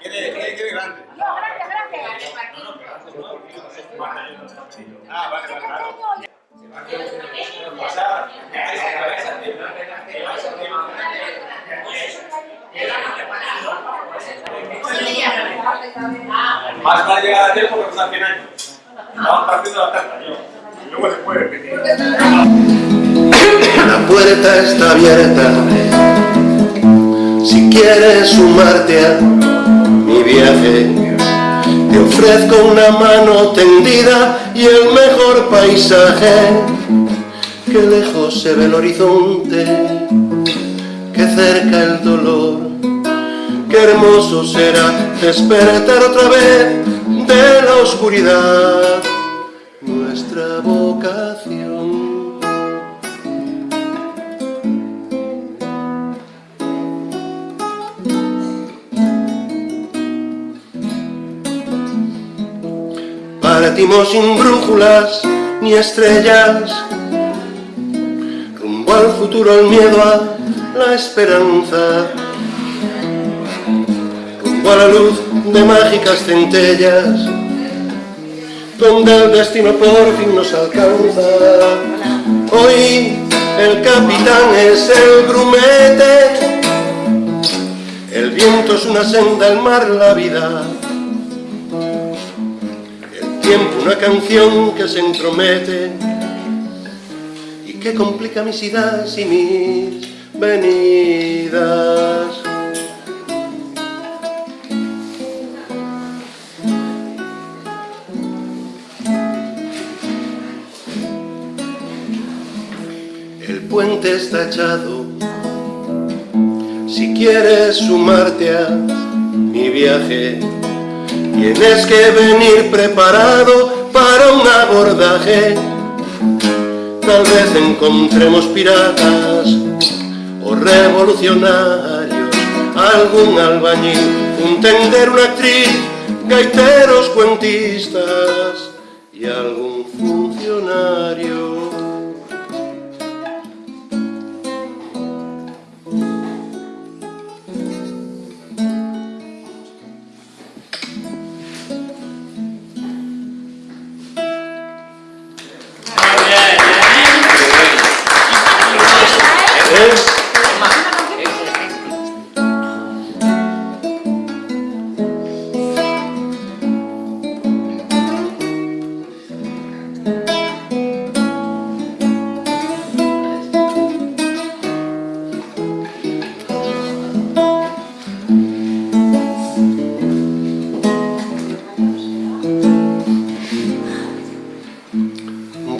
Quiere, quiere, quiere grande. No. Ah. Más vale llegar a tiempo que unos 100 años. Estamos partiendo la tarta, luego puede repetir. La puerta está abierta quieres sumarte a mi viaje. Te ofrezco una mano tendida y el mejor paisaje. Que lejos se ve el horizonte Que cerca el dolor. Qué hermoso será despertar otra vez de la oscuridad. Nuestra vocación Partimos sin brújulas ni estrellas, rumbo al futuro, el miedo a la esperanza, rumbo a la luz de mágicas centellas, donde el destino por fin nos alcanza. Hoy el capitán es el grumete, el viento es una senda, el mar la vida tiempo una canción que se entromete y que complica mis idas y mis venidas. El puente está echado, si quieres sumarte a mi viaje, Tienes que venir preparado para un abordaje. Tal vez encontremos piratas o revolucionarios Algún albañil, un tender, una actriz Gaiteros, cuentistas y algún funcionario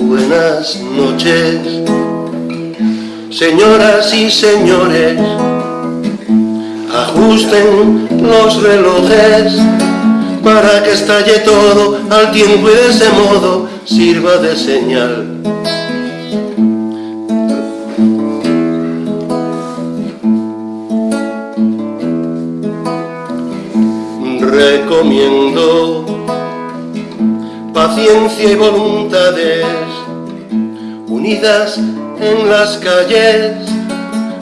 Buenas noches, señoras y señores, ajusten los relojes para que estalle todo al tiempo y de ese modo sirva de señal. Recomiendo paciencia y voluntades en las calles,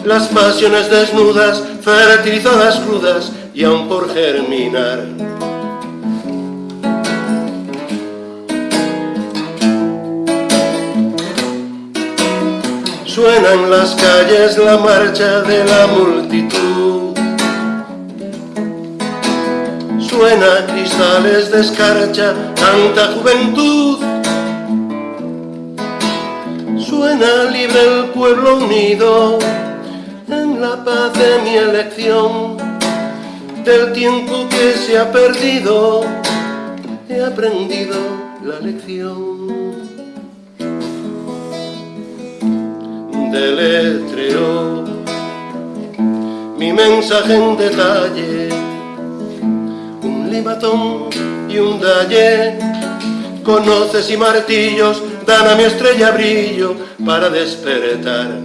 las pasiones desnudas, fertilizadas crudas y aún por germinar. Suena en las calles la marcha de la multitud Suena cristales de escarcha, tanta juventud libre el pueblo unido en la paz de mi elección. Del tiempo que se ha perdido he aprendido la lección. Deletreo mi mensaje en detalle un limatón y un dalle conoces y martillos dan a mi estrella brillo para despertar.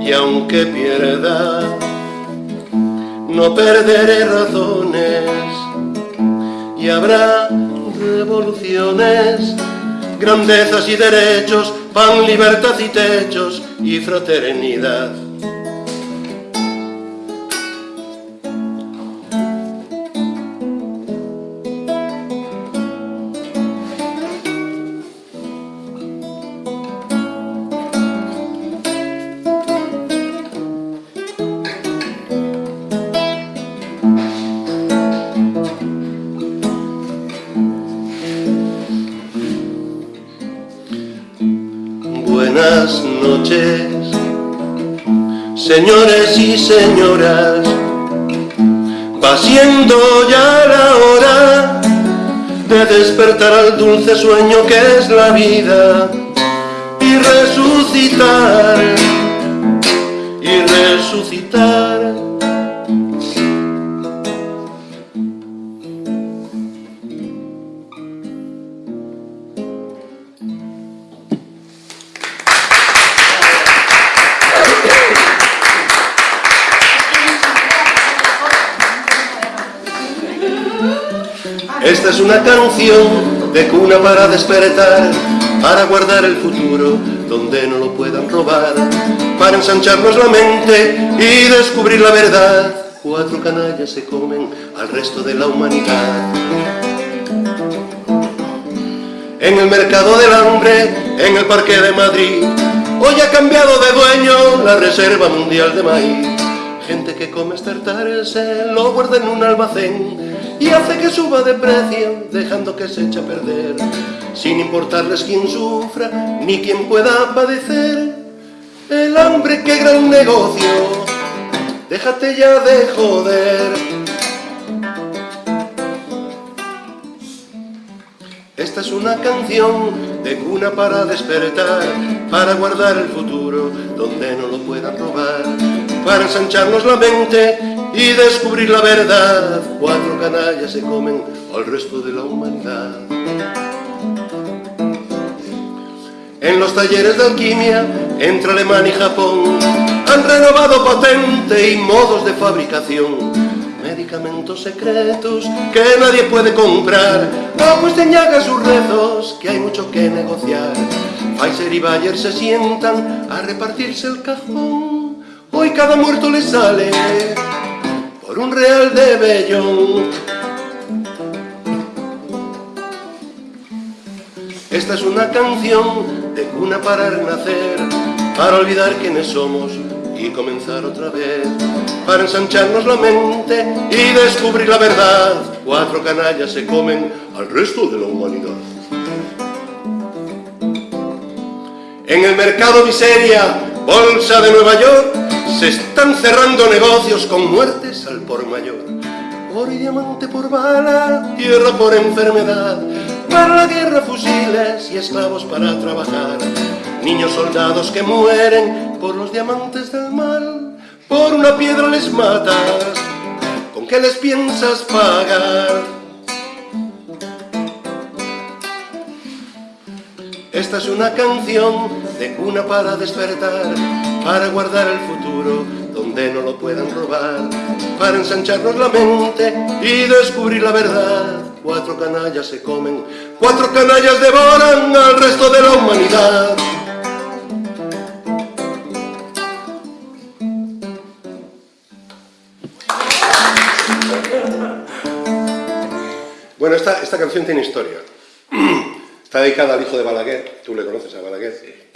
Y aunque pierda no perderé razones. Y habrá revoluciones grandezas y derechos pan, libertad y techos y fraternidad señores y señoras, va siendo ya la hora de despertar al dulce sueño que es la vida y resucitar, y resucitar. De cuna para despertar, para guardar el futuro donde no lo puedan robar, para ensancharnos la mente y descubrir la verdad. Cuatro canallas se comen al resto de la humanidad. En el mercado del hambre, en el parque de Madrid, hoy ha cambiado de dueño la Reserva Mundial de Maíz. Gente que come se lo guarda en un almacén y hace que suba de precio, dejando que se eche a perder, sin importarles quién sufra ni quién pueda padecer. El hambre, qué gran negocio, déjate ya de joder. Esta es una canción de cuna para despertar, para guardar el futuro donde no lo puedan robar, para ensancharnos la mente y descubrir la verdad. Cuatro canallas se comen al resto de la humanidad. En los talleres de alquimia, entre Alemania y Japón, han renovado patente y modos de fabricación. Medicamentos secretos que nadie puede comprar. No, te sus rezos, que hay mucho que negociar. Pfizer y Bayer se sientan a repartirse el cajón. Hoy cada muerto le sale por un real de Bellón. Esta es una canción de cuna para renacer, para olvidar quiénes somos y comenzar otra vez, para ensancharnos la mente y descubrir la verdad. Cuatro canallas se comen al resto de la humanidad. En el mercado miseria, bolsa de Nueva York, se están cerrando negocios con muertes al por mayor. Por diamante por bala, tierra por enfermedad, para la guerra fusiles y esclavos para trabajar. Niños soldados que mueren por los diamantes del mal, por una piedra les matas, ¿con qué les piensas pagar? Esta es una canción de cuna para despertar, para guardar el futuro donde no lo puedan robar, para ensancharnos la mente y descubrir la verdad. Cuatro canallas se comen, cuatro canallas devoran al resto de la humanidad. Bueno, esta, esta canción tiene historia. Está dedicada al hijo de Balaguer, tú le conoces a Balaguer.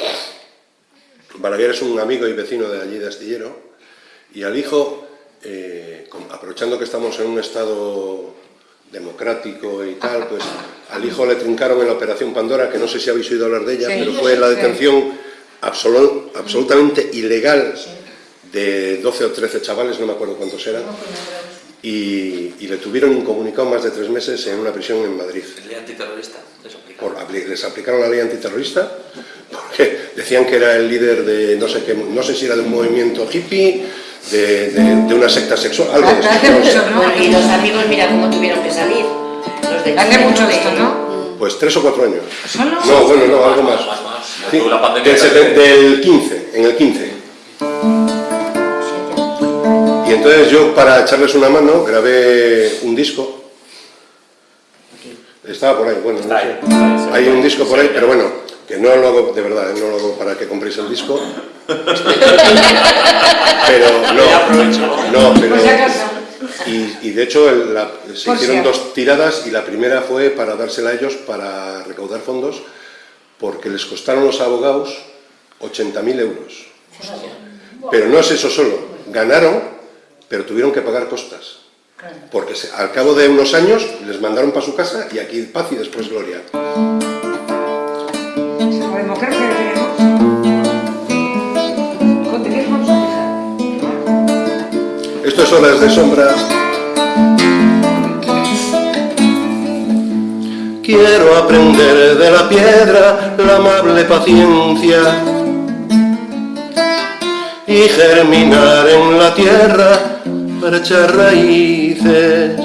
Balaguer es un amigo y vecino de allí de Astillero, y al hijo, eh, aprovechando que estamos en un estado democrático y tal, pues al hijo le trincaron en la Operación Pandora, que no sé si habéis oído hablar de ella, pero fue la detención absolutamente ilegal de 12 o 13 chavales, no me acuerdo cuántos eran, y, le tuvieron incomunicado más de tres meses en una prisión en Madrid. ¿Ley antiterrorista? les aplicaron la ley antiterrorista porque decían que era el líder de, no sé, qué, no sé si era de un movimiento hippie, de, de, una secta sexual, algo de eso. Y los amigos, mira cómo tuvieron que salir. Los de Hace mucho esto, ¿no? Pues tres o cuatro años. ¿Solo? No, bueno, no, algo más. Más, más. Sí, la pandemia del, del 15, en el 15. Entonces yo, para echarles una mano, grabé un disco. Estaba por ahí, bueno, no sé. Hay un disco por ahí, pero bueno, que no lo hago, de verdad, no lo hago para que compréis el disco. pero no, no, pero... Y, y de hecho se hicieron dos tiradas y la primera fue para dársela a ellos para recaudar fondos porque les costaron los abogados 80.000 euros. Pero no es eso solo, ganaron pero tuvieron que pagar costas. Porque al cabo de unos años les mandaron para su casa y aquí paz y después gloria. Esto es Olas de Sombra. Quiero aprender de la piedra la amable paciencia y germinar en la tierra para echar raíces.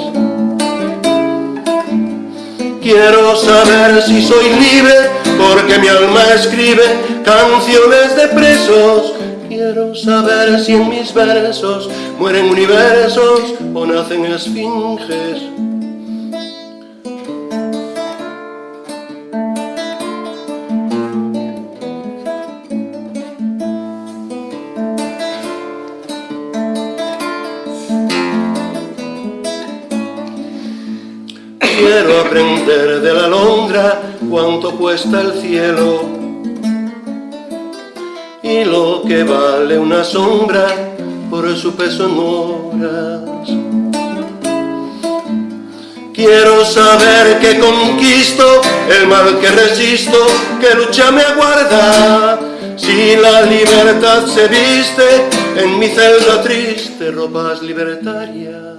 Quiero saber si soy libre porque mi alma escribe canciones de presos. Quiero saber si en mis versos mueren universos o nacen esfinges. Aprender de la alondra cuánto cuesta el cielo y lo que vale una sombra por su peso en horas. Quiero saber que conquisto el mal que resisto, que lucha me aguarda. Si la libertad se viste en mi celda triste, ropas libertarias.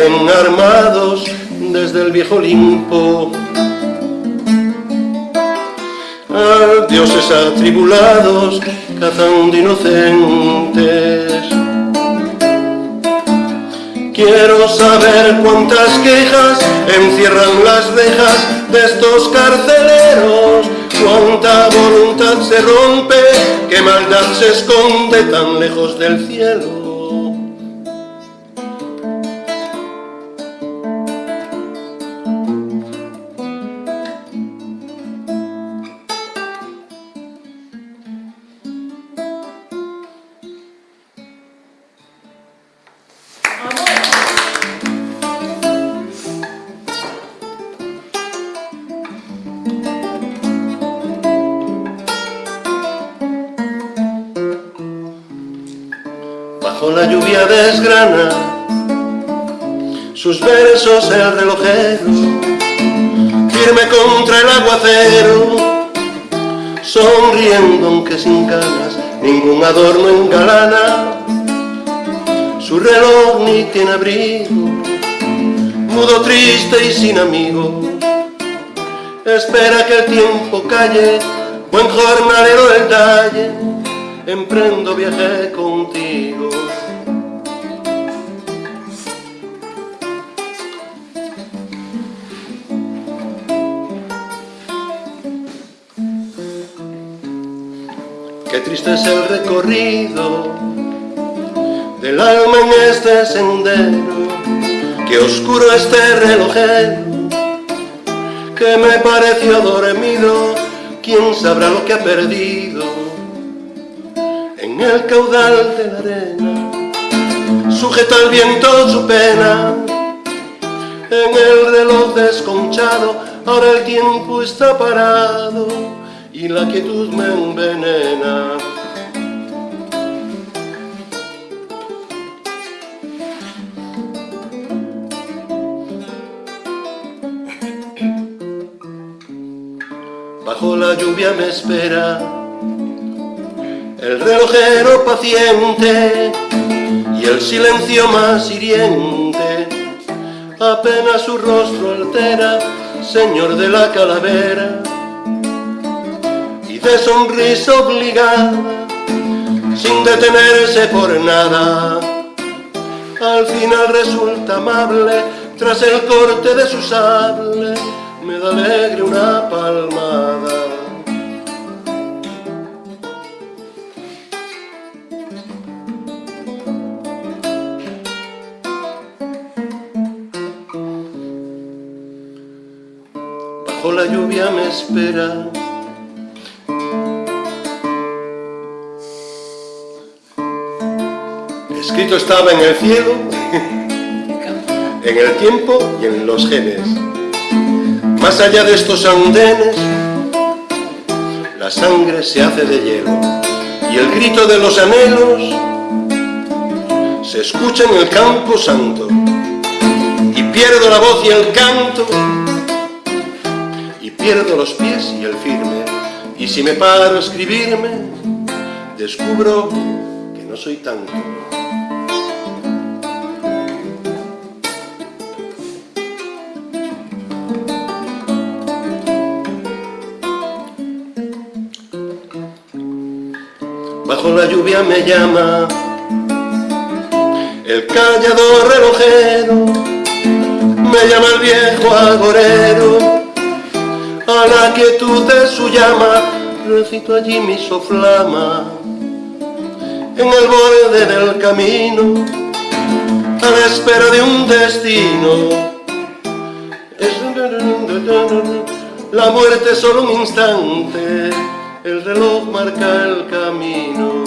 Salen armados desde el viejo Olimpo. A dioses atribulados cazando inocentes. Quiero saber cuántas quejas encierran las rejas de estos carceleros. Cuánta voluntad se rompe, qué maldad se esconde tan lejos del cielo el relojero, firme contra el aguacero, sonriendo aunque sin ganas, ningún adorno engalana, su reloj ni tiene abrigo, mudo triste y sin amigos, espera que el tiempo calle, buen jornalero del talle, emprendo viaje contigo. Triste es el recorrido del alma en este sendero, qué oscuro este relojero, que me pareció dormido, quién sabrá lo que ha perdido en el caudal de la arena, sujeta al viento su pena, en el reloj desconchado, ahora el tiempo está parado y la quietud me envenena. Bajo la lluvia me espera el relojero paciente y el silencio más hiriente apenas su rostro altera, señor de la calavera de sonrisa obligada sin detenerse por nada. Al final resulta amable tras el corte de su sable me da alegre una palmada. Bajo la lluvia me espera Estaba en el cielo, en el tiempo y en los genes. Más allá de estos andenes, la sangre se hace de hielo. Y el grito de los anhelos se escucha en el campo santo. Y pierdo la voz y el canto. Y pierdo los pies y el firme. Y si me paro a escribirme descubro que no soy tanto la lluvia me llama. El callador relojero, me llama el viejo agorero, a la quietud de su llama, recito allí mi soflama, en el borde del camino, a la espera de un destino. La muerte solo un instante, el reloj marca el camino.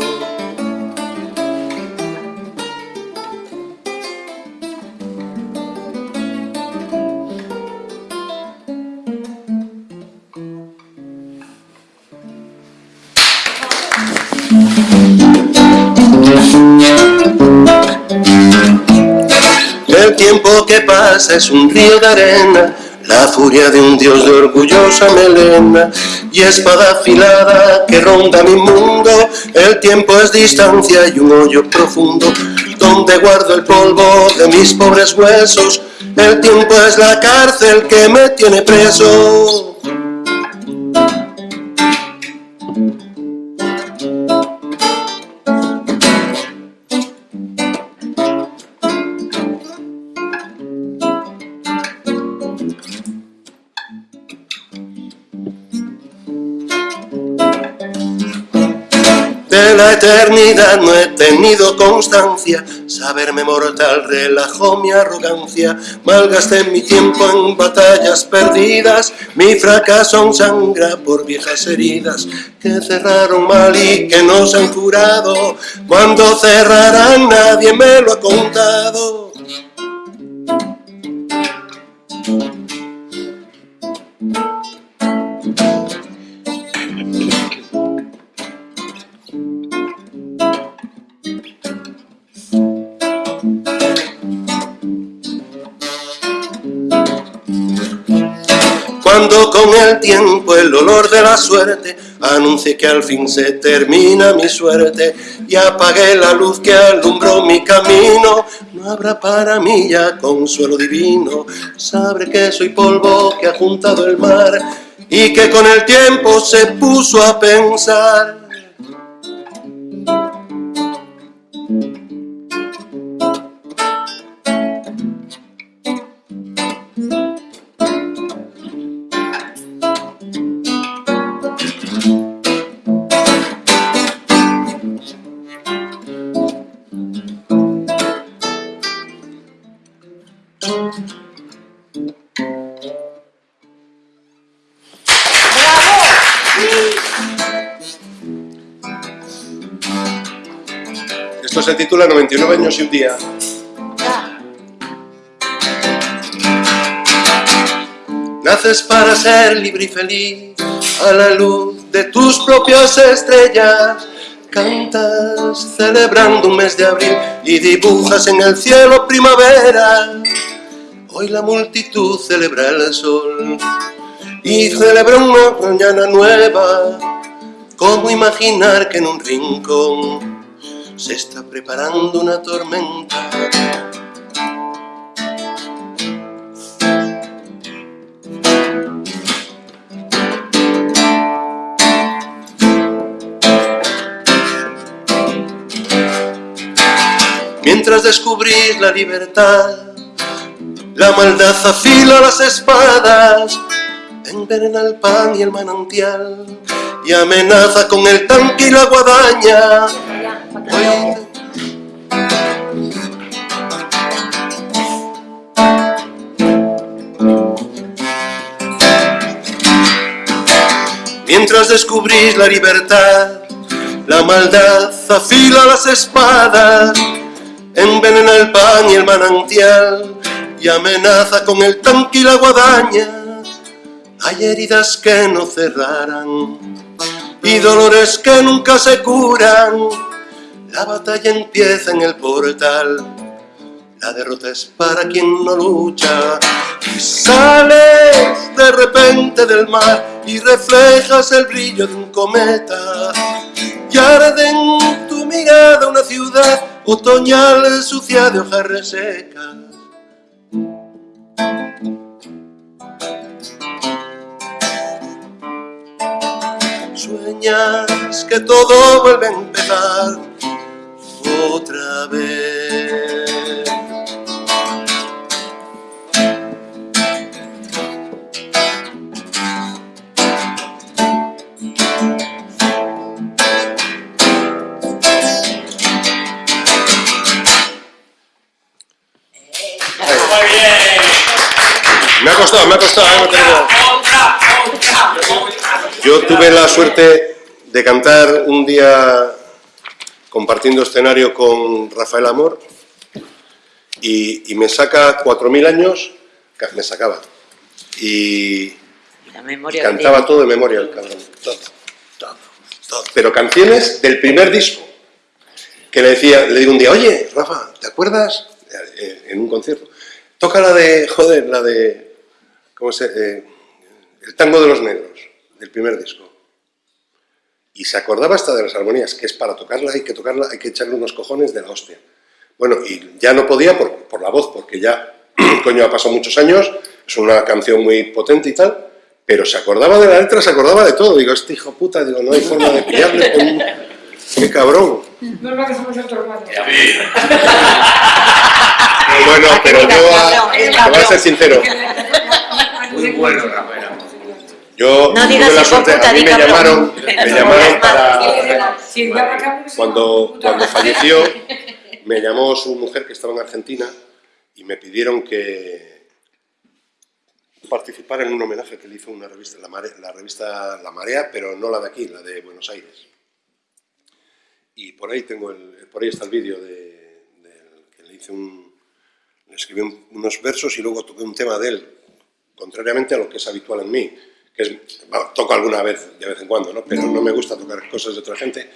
El tiempo que pasa es un río de arena la furia de un dios de orgullosa melena y espada afilada que ronda mi mundo. El tiempo es distancia y un hoyo profundo donde guardo el polvo de mis pobres huesos. El tiempo es la cárcel que me tiene preso. La eternidad no he tenido constancia, saberme mortal relajó mi arrogancia, malgasté mi tiempo en batallas perdidas, mi fracaso aún sangra por viejas heridas que cerraron mal y que no se han curado, cuando cerrarán nadie me lo ha contado. El olor de la suerte anuncie que al fin se termina mi suerte y apague la luz que alumbró mi camino, no habrá para mí ya consuelo divino. Sabré que soy polvo que ha juntado el mar y que con el tiempo se puso a pensar. Titula 99 años y un día. Naces para ser libre y feliz a la luz de tus propias estrellas. Cantas celebrando un mes de abril y dibujas en el cielo primavera. Hoy la multitud celebra el sol y celebra una mañana nueva. ¿Cómo imaginar que en un rincón se está preparando una tormenta? Mientras descubrís la libertad, la maldad afila las espadas, envenena el pan y el manantial, y amenaza con el tanque y la guadaña. Mientras descubrís la libertad, la maldad afila las espadas, envenena el pan y el manantial y amenaza con el tanque y la guadaña. Hay heridas que no cerrarán y dolores que nunca se curan. La batalla empieza en el portal, la derrota es para quien no lucha. Y sales de repente del mar y reflejas el brillo de un cometa. Y arde en tu mirada una ciudad otoñal sucia de hojas resecas. Sueñas que todo vuelve a empezar otra vez. Me ha costado, me ha costado. eh, no. Yo tuve la suerte de cantar un día compartiendo escenario con Rafael Amor y, y me saca 4.000 años, me sacaba, y La memoria cantaba todo de memoria el cabrón, todo, todo, todo. pero canciones del primer disco, que le decía, le digo un día, oye, Rafa, ¿te acuerdas? Eh, En un concierto, toca la de, joder, la de, ¿cómo se, eh, el tango de los negros, del primer disco. Y se acordaba hasta de las armonías, que es para tocarla, hay que tocarla, hay que echarle unos cojones de la hostia. Bueno, y ya no podía por, por la voz, porque ya, coño, ha pasado muchos años, es una canción muy potente y tal, pero se acordaba de la letra, se acordaba de todo. Digo, este hijo puta, digo, no hay forma de pillarle con un... ¡Qué cabrón! Normal que somos otros hermanos. Bueno, pero yo, a- te voy a ser sincero, Muy bueno, Rafael. Yo No digas la suerte, puta, a mí me llamaron, me llamaron para... Cuando, cuando falleció, me llamó su mujer que estaba en Argentina y me pidieron que participara en un homenaje que le hizo una revista, la, Mare- la revista La Marea, pero no la de aquí, la de Buenos Aires. Y por ahí tengo el, por ahí está el vídeo de, que le hice un, le escribí un- unos versos y luego toqué un tema de él, contrariamente a lo que es habitual en mí, que es, toco alguna vez, de vez en cuando, ¿no? pero no me gusta tocar cosas de otra gente,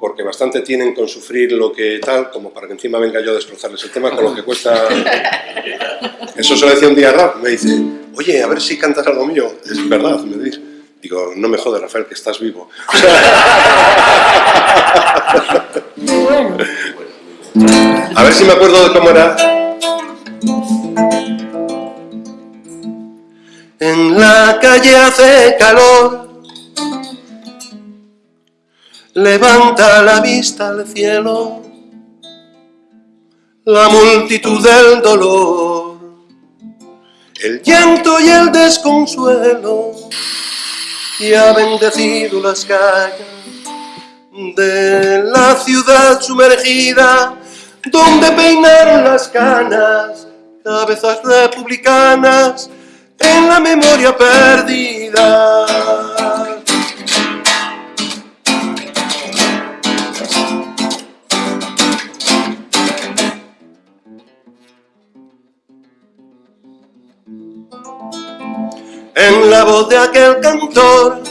porque bastante tienen con sufrir lo que tal, como para que encima venga yo a destrozarles el tema con lo que cuesta... Eso se lo decía un día a Rap, me dice, oye, a ver si cantas algo mío. Es verdad, me dice. Digo, no me jodas, Rafael, que estás vivo. A ver si me acuerdo de cómo era. En la calle hace calor, levanta la vista al cielo, la multitud del dolor, el llanto y el desconsuelo, y ha bendecido las calles de la ciudad sumergida, donde peinar las canas, cabezas republicanas, en la memoria perdida. En la voz de aquel cantor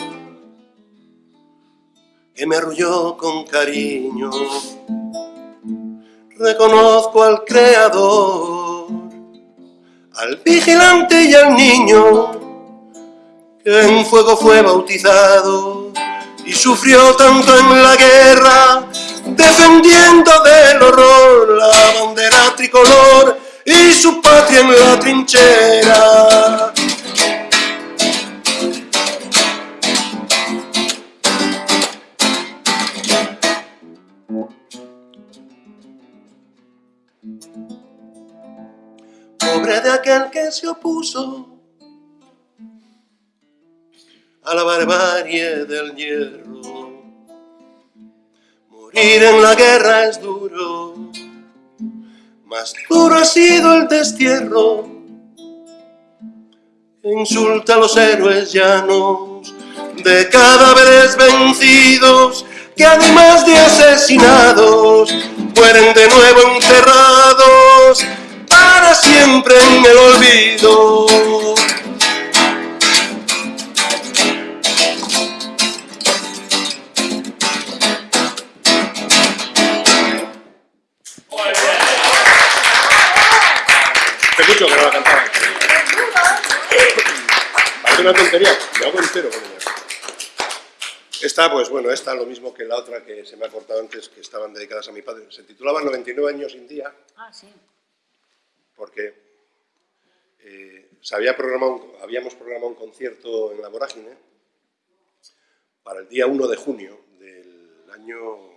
que me arrulló con cariño, reconozco al creador, al vigilante y al niño, que en fuego fue bautizado y sufrió tanto en la guerra, defendiendo del horror la bandera tricolor y su patria en la trinchera. De aquel que se opuso a la barbarie del hierro. Morir en la guerra es duro, más duro ha sido el destierro. Insulta a los héroes llanos de cadáveres vencidos que además de asesinados mueren de nuevo siempre en el olvido. Hace mucho que no la cantaba. Parece una tontería, me hago entero con ella. Esta, pues bueno, esta lo mismo que la otra que se me ha cortado antes, que estaban dedicadas a mi padre. Se titulaba 99 años sin día. Ah, sí porque eh, se había programado, habíamos programado un concierto en la Vorágine para el día 1 de junio del año,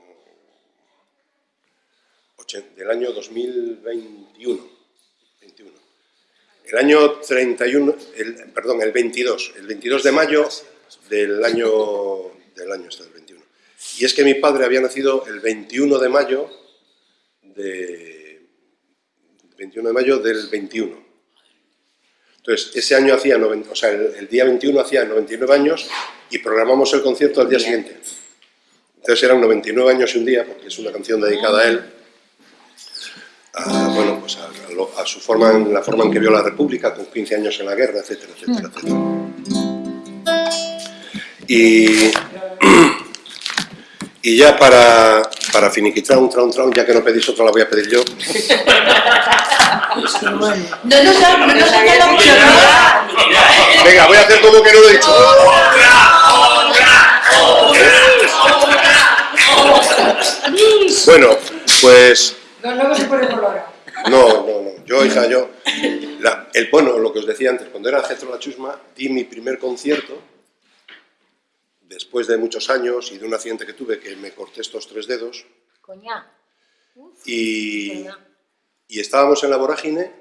del año 2021. 21. El año 31, el, perdón, el 22, el 22 de mayo del año, del año este, del 21. Y es que mi padre había nacido el 21 de mayo de 21 de mayo del 21. Entonces, ese año hacía, o sea, el, el día 21 hacía 99 años y programamos el concierto al día siguiente. Entonces eran 99 años y un día, porque es una canción dedicada a él, a, bueno, pues a, a lo- a su forma, en la forma en que vio la República, con 15 años en la guerra, etcétera, etcétera, etcétera. Y, y ya para, para finiquitar un traun traun, ya que no pedís otra, la voy a pedir yo. No nos ha, no nos ha dado mucho Venga, voy a hacer como que no lo he dicho. Bueno, pues No, luego se no, no, no. Yo, hija, yo. la- el bueno, lo que os decía antes, cuando era Getro la Chusma, di mi primer concierto después de muchos años y de un accidente que tuve que me corté estos tres dedos Coña. y, y estábamos en la vorágine,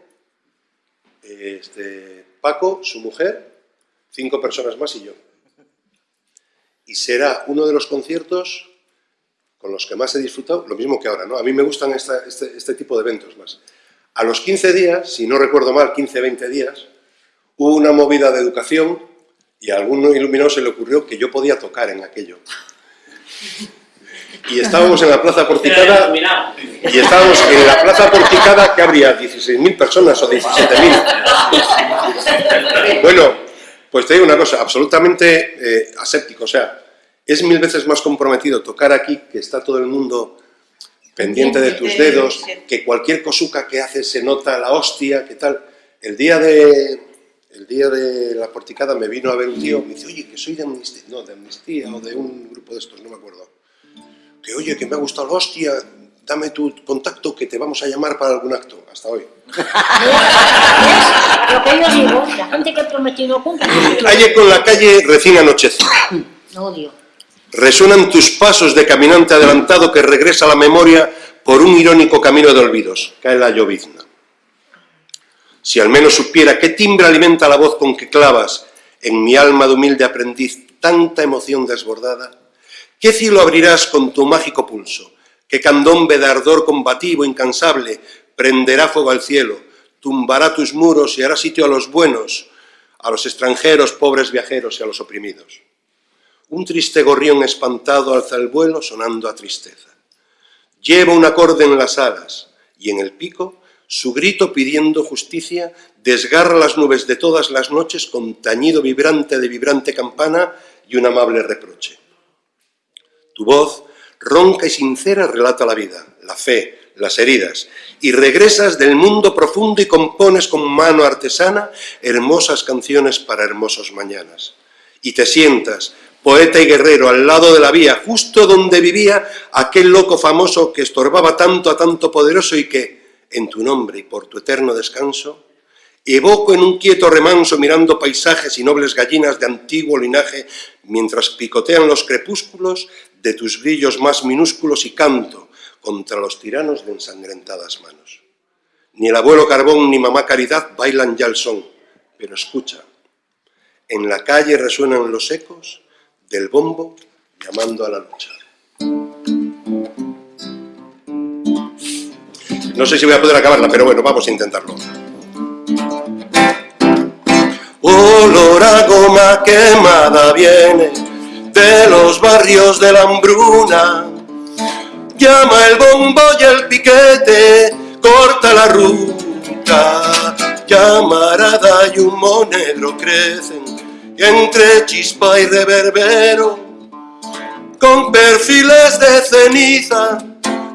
este, Paco, su mujer, cinco personas más y yo. Y será uno de los conciertos con los que más he disfrutado, lo mismo que ahora, ¿no? A mí me gustan esta- este, este tipo de eventos más. A los 15 días, si no recuerdo mal, 15, 20 días, hubo una movida de educación y a algún iluminado se le ocurrió que yo podía tocar en aquello. Y estábamos en la plaza porticada y estábamos en la plaza porticada que habría 16.000 personas o 17.000. Bueno, pues te digo una cosa, absolutamente eh, aséptico, o sea, es mil veces más comprometido tocar aquí, que está todo el mundo pendiente de tus dedos, que cualquier cosuca que haces se nota la hostia, que tal. El día de, el día de la porticada me vino a ver un tío, me dice, oye, que soy de amnistía, no, de amnistía o de un grupo de estos, no me acuerdo. Que oye, que me ha gustado la hostia, dame tu contacto que te vamos a llamar para algún acto. Hasta hoy. Lo que yo digo, la gente que ha prometido cumple. Calle con la calle recién anochece. Odio. Resuenan tus pasos de caminante adelantado que regresa a la memoria por un irónico camino de olvidos. Cae la llovizna. Si al menos supiera qué timbre alimenta la voz con que clavas en mi alma de humilde aprendiz tanta emoción desbordada, ¿qué cielo abrirás con tu mágico pulso? ¿Qué candombe de ardor combativo incansable prenderá fuego al cielo, tumbará tus muros y hará sitio a los buenos, a los extranjeros, pobres viajeros y a los oprimidos? Un triste gorrión espantado alza el vuelo sonando a tristeza. Lleva un acorde en las alas y en el pico su grito pidiendo justicia desgarra las nubes de todas las noches con tañido vibrante de vibrante campana y un amable reproche. Tu voz, ronca y sincera, relata la vida, la fe, las heridas, y regresas del mundo profundo y compones con mano artesana hermosas canciones para hermosos mañanas. Y te sientas, poeta y guerrero, al lado de la vía, justo donde vivía aquel loco famoso que estorbaba tanto a tanto poderoso y que, en tu nombre y por tu eterno descanso, evoco en un quieto remanso mirando paisajes y nobles gallinas de antiguo linaje mientras picotean los crepúsculos de tus brillos más minúsculos y canto contra los tiranos de ensangrentadas manos. Ni el abuelo Carbón ni mamá Caridad bailan ya el son, pero escucha, en la calle resuenan los ecos del bombo llamando a la lucha. No sé si voy a poder acabarla, pero bueno, vamos a intentarlo. Olor a goma quemada viene de los barrios de la hambruna. Llama el bombo y el piquete, corta la ruta. Llamarada y humo negro crecen entre chispa y reverbero. Con perfiles de ceniza,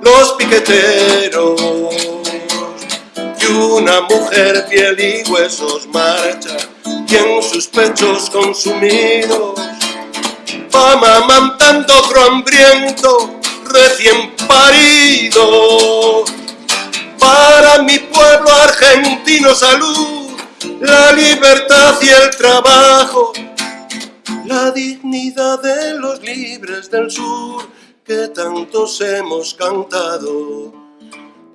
los piqueteros. Y una mujer piel y huesos marcha y en sus pechos consumidos va amamantando otro hambriento recién parido para mi pueblo argentino salud la libertad y el trabajo la dignidad de los libres del sur que tantos hemos cantado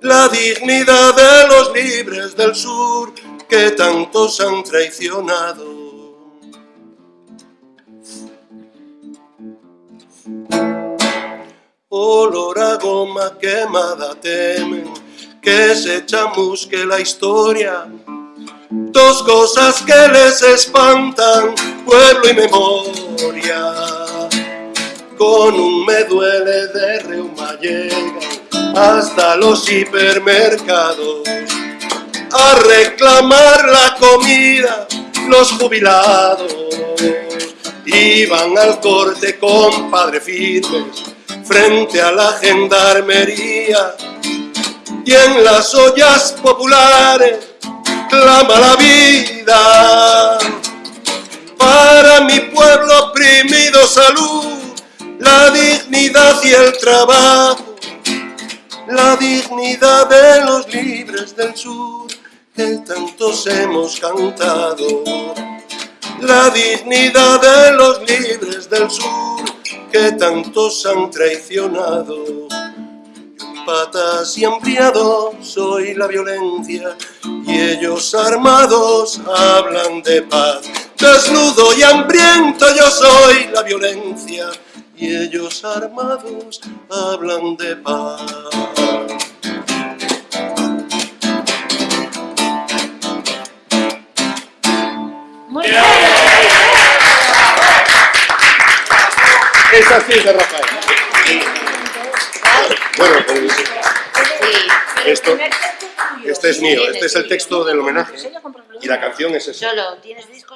la dignidad de los libres del sur que tantos han traicionado. Olor a goma quemada temen que se chamusque la historia. Dos cosas que les espantan, pueblo y memoria. Con un me duele de reuma llegan hasta los hipermercados a reclamar la comida los jubilados. Iban al corte con padre firmes frente a la gendarmería y en las ollas populares clama la vida. Para mi pueblo oprimido salud la dignidad y el trabajo la dignidad de los libres del sur que tantos hemos cantado. La dignidad de los libres del sur que tantos han traicionado. Patas y hambriado soy la violencia y ellos armados hablan de paz. Desnudo y hambriento yo soy la violencia y ellos armados hablan de paz. Muy bien. Esa sí es de Rafael. Bueno, pues, Sí. esto, este es mío, este es el texto del homenaje y la canción es esa. Solo, ¿tienes disco?